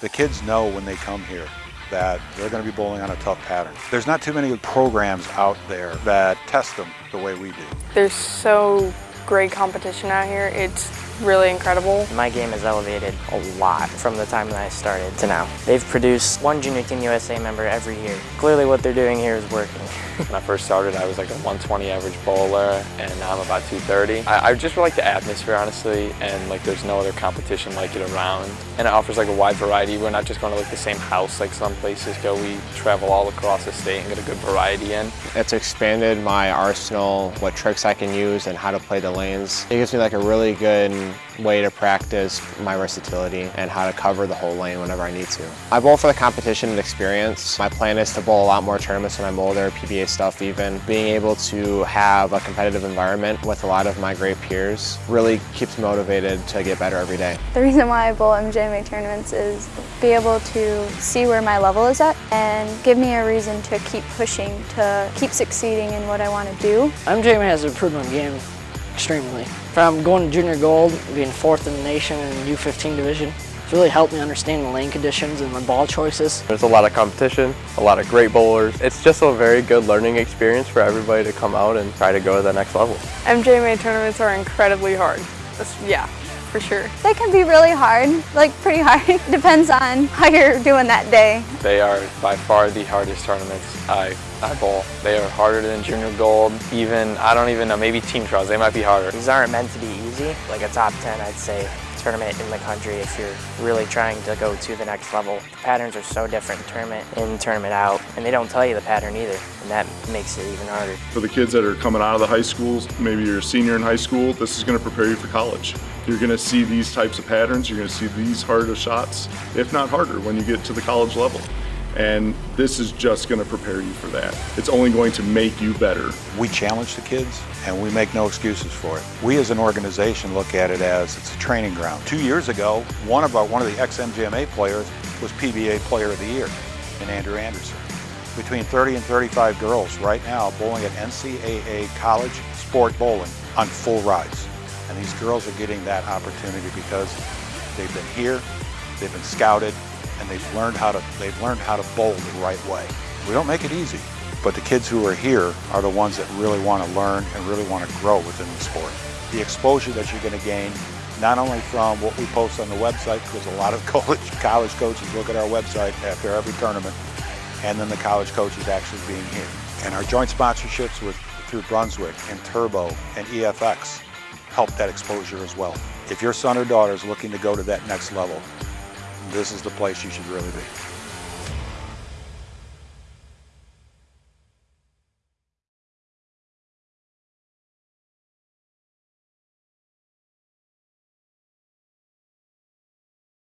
The kids know when they come here that they're going to be bowling on a tough pattern. There's not too many programs out there that test them the way we do. There's so great competition out here. It's really incredible. My game has elevated a lot from the time that I started to now. They've produced one Junior Team USA member every year. Clearly what they're doing here is working. When I first started, I was like a 120 average bowler, and now I'm about 230. I, I just like the atmosphere, honestly, and like there's no other competition like it around. And it offers like a wide variety. We're not just going to like the same house like some places go. We travel all across the state and get a good variety in. It's expanded my arsenal, what tricks I can use, and how to play the lanes. It gives me like a really good way to practice my versatility and how to cover the whole lane whenever I need to. I bowl for the competition and experience. My plan is to bowl a lot more tournaments when I'm older, PBA stuff even. Being able to have a competitive environment with a lot of my great peers really keeps motivated to get better every day. The reason why I bowl MJMA tournaments is be able to see where my level is at and give me a reason to keep pushing, to keep succeeding in what I want to do. MJMA has improved my game extremely. From going to junior gold, being fourth in the nation in U15 division, it's really helped me understand the lane conditions and my ball choices. There's a lot of competition, a lot of great bowlers. It's just a very good learning experience for everybody to come out and try to go to the next level. MJMA tournaments are incredibly hard. That's, yeah, for sure. They can be really hard, like pretty hard. Depends on how you're doing that day. They are by far the hardest tournaments I, I bowl. They are harder than junior gold, even, I don't even know, maybe team trials, they might be harder. These aren't meant to be easy. Like a top 10, I'd say, tournament in the country if you're really trying to go to the next level. The patterns are so different tournament in, tournament out, and they don't tell you the pattern either, and that makes it even harder. For the kids that are coming out of the high schools, maybe you're a senior in high school, this is going to prepare you for college. You're going to see these types of patterns, you're going to see these harder shots, if not harder, when you get to the college level. And this is just going to prepare you for that. It's only going to make you better. We challenge the kids and we make no excuses for it. We as an organization look at it as it's a training ground. Two years ago, one of our one of the ex-MJMA players was PBA Player of the Year in Andrew Anderson. Between 30 and 35 girls right now bowling at NCAA college sport bowling on full rides. And these girls are getting that opportunity because they've been here, they've been scouted, and they've learned how to they've learned how to bowl the right way. We don't make it easy, but the kids who are here are the ones that really want to learn and really want to grow within the sport. The exposure that you're going to gain, not only from what we post on the website, because a lot of college, college coaches look at our website after every tournament, and then the college coaches actually being here. And our joint sponsorships with through Brunswick and Turbo and EFX help that exposure as well. If your son or daughter is looking to go to that next level, this is the place you should really be.